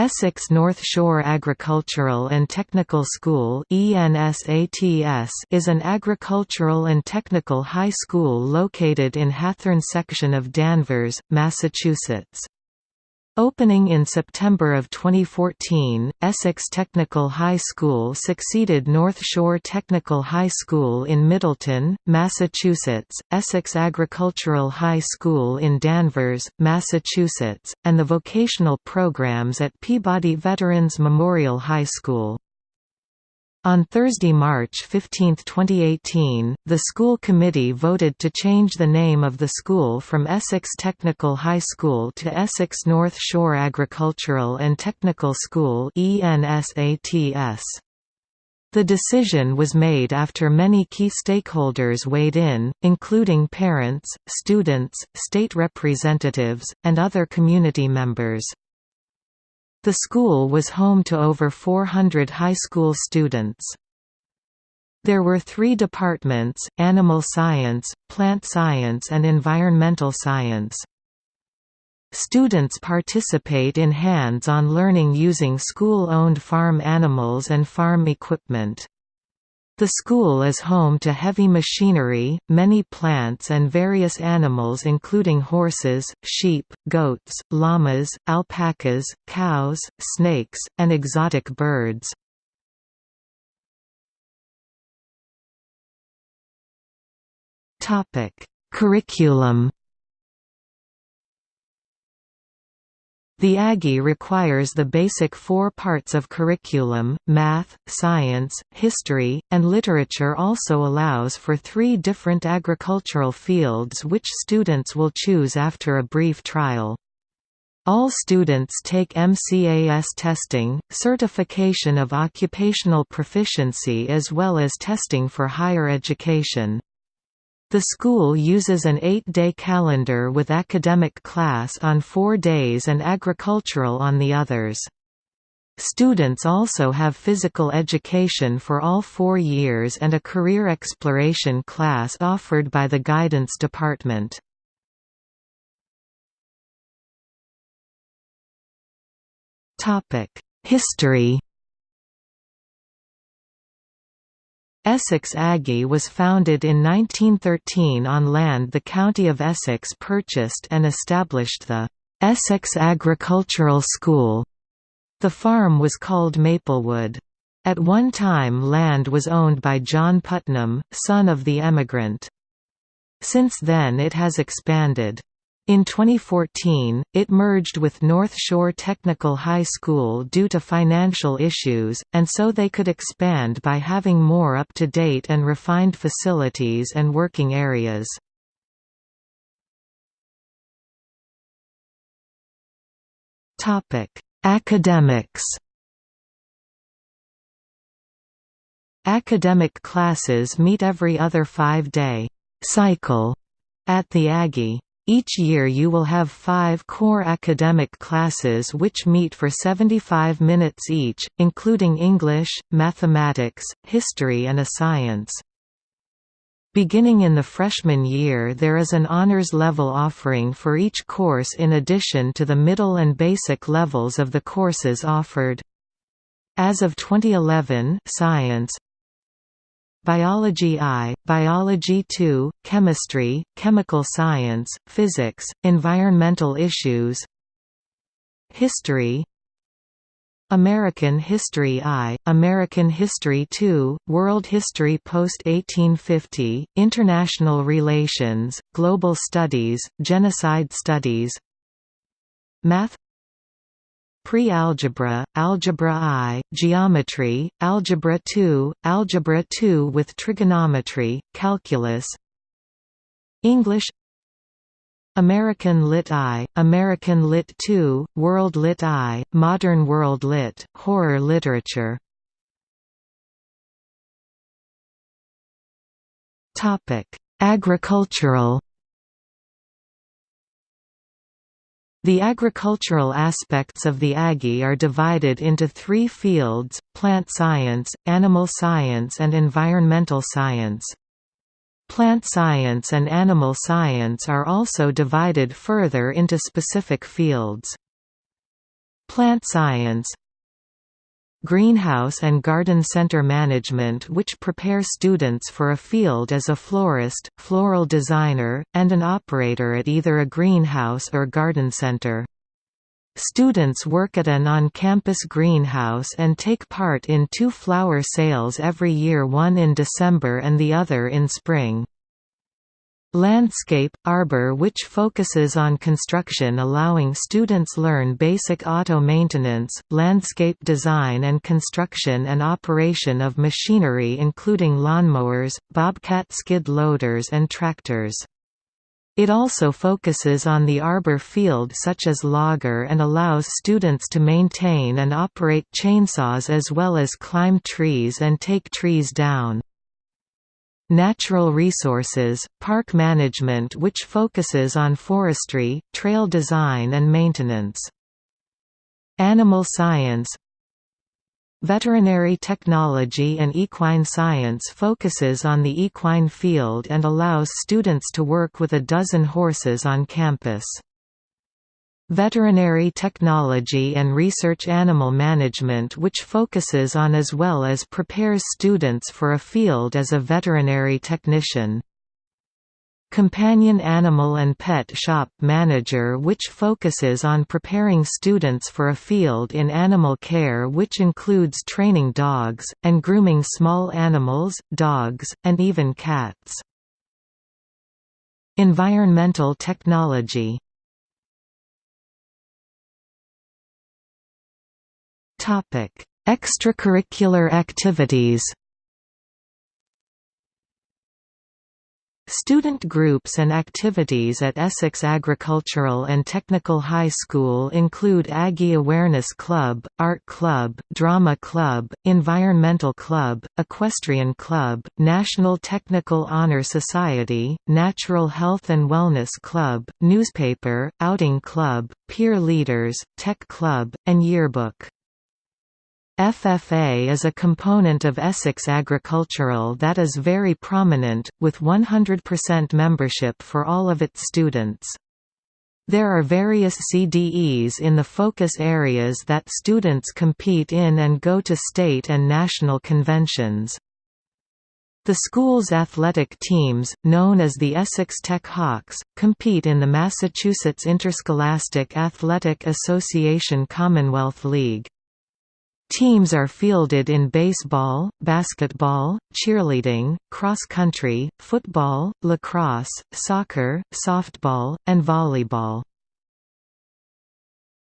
Essex North Shore Agricultural and Technical School is an agricultural and technical high school located in Hathorne section of Danvers, Massachusetts. Opening in September of 2014, Essex Technical High School succeeded North Shore Technical High School in Middleton, Massachusetts, Essex Agricultural High School in Danvers, Massachusetts, and the vocational programs at Peabody Veterans Memorial High School. On Thursday, March 15, 2018, the school committee voted to change the name of the school from Essex Technical High School to Essex North Shore Agricultural and Technical School The decision was made after many key stakeholders weighed in, including parents, students, state representatives, and other community members. The school was home to over 400 high school students. There were three departments, animal science, plant science and environmental science. Students participate in hands-on learning using school-owned farm animals and farm equipment. The school is home to heavy machinery, many plants and various animals including horses, sheep, goats, llamas, alpacas, cows, snakes, and exotic birds. Curriculum The Aggie requires the basic four parts of curriculum, math, science, history, and literature also allows for three different agricultural fields which students will choose after a brief trial. All students take MCAS testing, certification of occupational proficiency as well as testing for higher education. The school uses an eight-day calendar with academic class on four days and agricultural on the others. Students also have physical education for all four years and a career exploration class offered by the Guidance Department. History Essex Aggie was founded in 1913 on land the County of Essex purchased and established the Essex Agricultural School. The farm was called Maplewood. At one time land was owned by John Putnam, son of the emigrant. Since then it has expanded. In 2014, it merged with North Shore Technical High School due to financial issues, and so they could expand by having more up-to-date and refined facilities and working areas. Academics Academic classes meet every other five-day cycle at the Aggie. Each year you will have five core academic classes which meet for 75 minutes each, including English, mathematics, history and a science. Beginning in the freshman year there is an honors level offering for each course in addition to the middle and basic levels of the courses offered. As of 2011 science, Biology I, Biology II, Chemistry, Chemical Science, Physics, Environmental Issues. History. American History I, American History II, World History post-1850, International Relations, Global Studies, Genocide Studies. Math Pre-algebra, algebra I, geometry, algebra II, algebra II with trigonometry, calculus. English. American Lit I, American Lit II, World Lit I, Modern World Lit, Horror Literature. Agricultural The agricultural aspects of the Aggie are divided into three fields, plant science, animal science and environmental science. Plant science and animal science are also divided further into specific fields. Plant science Greenhouse and Garden Center Management which prepare students for a field as a florist, floral designer, and an operator at either a greenhouse or garden center. Students work at an on-campus greenhouse and take part in two flower sales every year one in December and the other in spring. Landscape – Arbor which focuses on construction allowing students learn basic auto maintenance, landscape design and construction and operation of machinery including lawnmowers, bobcat skid loaders and tractors. It also focuses on the arbor field such as logger and allows students to maintain and operate chainsaws as well as climb trees and take trees down. Natural Resources, Park Management which focuses on forestry, trail design and maintenance. Animal Science Veterinary Technology and Equine Science focuses on the equine field and allows students to work with a dozen horses on campus. Veterinary Technology and Research Animal Management which focuses on as well as prepares students for a field as a veterinary technician. Companion Animal and Pet Shop Manager which focuses on preparing students for a field in animal care which includes training dogs, and grooming small animals, dogs, and even cats. Environmental technology Topic: Extracurricular activities. Student groups and activities at Essex Agricultural and Technical High School include Aggie Awareness Club, Art Club, Drama Club, Environmental Club, Equestrian Club, National Technical Honor Society, Natural Health and Wellness Club, Newspaper, Outing Club, Peer Leaders, Tech Club, and Yearbook. FFA is a component of Essex Agricultural that is very prominent, with 100% membership for all of its students. There are various CDEs in the focus areas that students compete in and go to state and national conventions. The school's athletic teams, known as the Essex Tech Hawks, compete in the Massachusetts Interscholastic Athletic Association Commonwealth League. Teams are fielded in baseball, basketball, cheerleading, cross-country, football, lacrosse, soccer, softball, and volleyball.